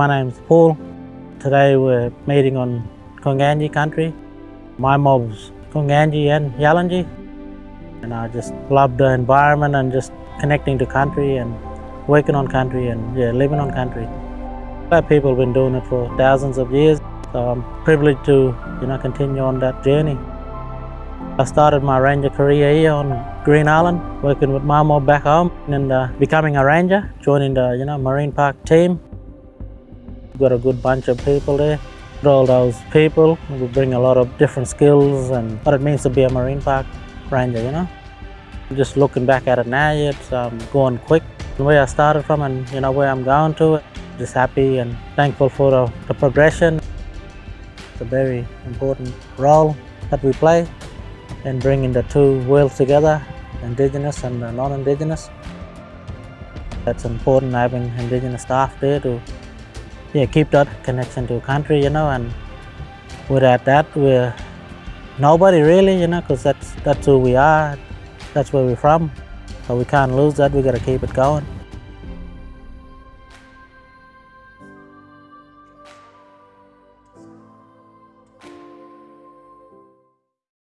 My name is Paul. Today we're meeting on Gunggandji country. My mob's Gunggandji and Yalanji. And I just love the environment and just connecting to country and working on country and yeah, living on country. Our people have been doing it for thousands of years. So I'm privileged to, you know, continue on that journey. I started my ranger career here on Green Island, working with my mob back home and uh, becoming a ranger, joining the, you know, Marine Park team. Got a good bunch of people there. All those people will bring a lot of different skills and what it means to be a Marine Park ranger, you know. Just looking back at it now, it's um, going quick. Where I started from and, you know, where I'm going to, just happy and thankful for the, the progression. It's a very important role that we play in bringing the two worlds together, Indigenous and non-Indigenous. It's important having Indigenous staff there to yeah, keep that connection to country, you know, and without that, we're nobody really, you know, because that's, that's who we are, that's where we're from. So we can't lose that, we got to keep it going.